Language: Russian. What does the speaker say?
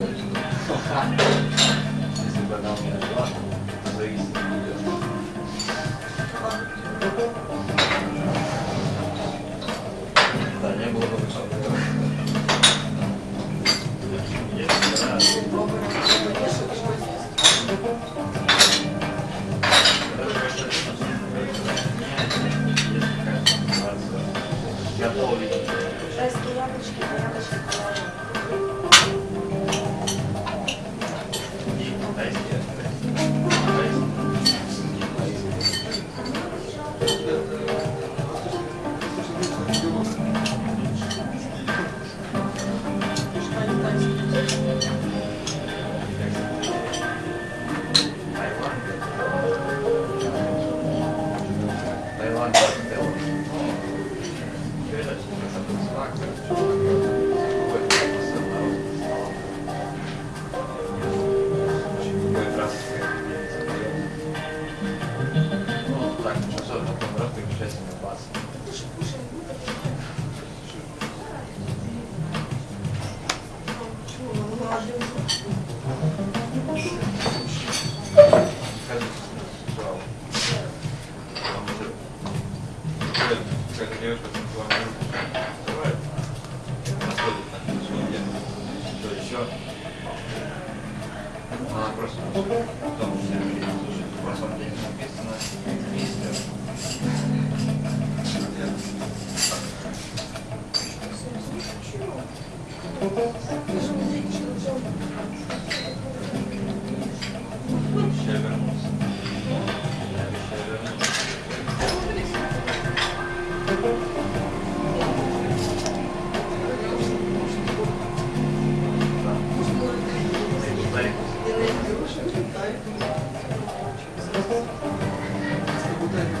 Если бы она у меня жила, зависит от нее. Да, не было бы высокого. Девушка танцевальная группа открывает, подходит на что что еще. Она просто потом все говорит, слушай, в прошлом день написано мистер. Еще У тебя